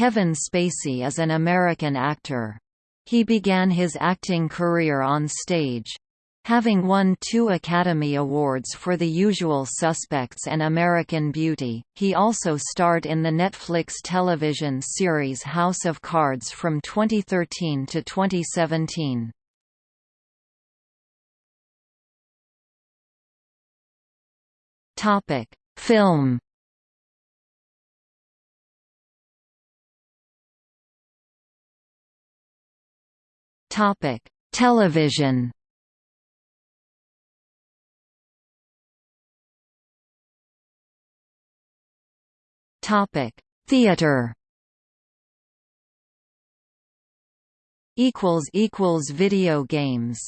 Kevin Spacey is an American actor. He began his acting career on stage. Having won two Academy Awards for The Usual Suspects and American Beauty, he also starred in the Netflix television series House of Cards from 2013 to 2017. Film Topic: Television. Topic: Theater. Equals equals video games.